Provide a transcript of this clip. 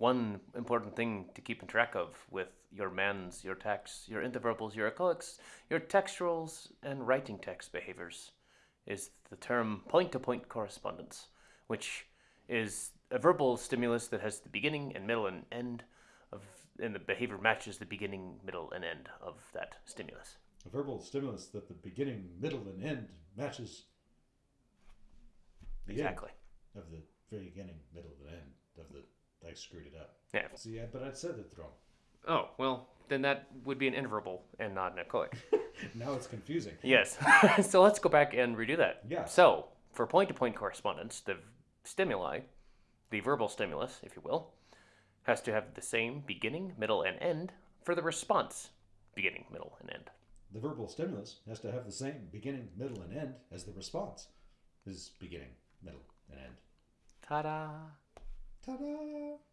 one important thing to keep in track of with your mands, your tacts, your intraverbals, your echoics, your textuals, and writing text behaviors is the term point to point correspondence, which is a verbal stimulus that has the beginning and middle and end of, and the behavior matches the beginning, middle, and end of that stimulus. A verbal stimulus that the beginning, middle, and end matches the end Exactly. of the very beginning, middle, and end. I screwed it up. Yeah. See, I, but I said it wrong. Oh, well, then that would be an intraverbal and not an echoic. Now it's confusing. yes. so let's go back and redo that. Yeah. So, for point to point correspondence, the stimuli, the verbal stimulus, if you will, has to have the same beginning, middle, and end for the response beginning, middle, and end. The verbal stimulus has to have the same beginning, middle, and end as the response is beginning, middle, and end. Ta da! Ta-da!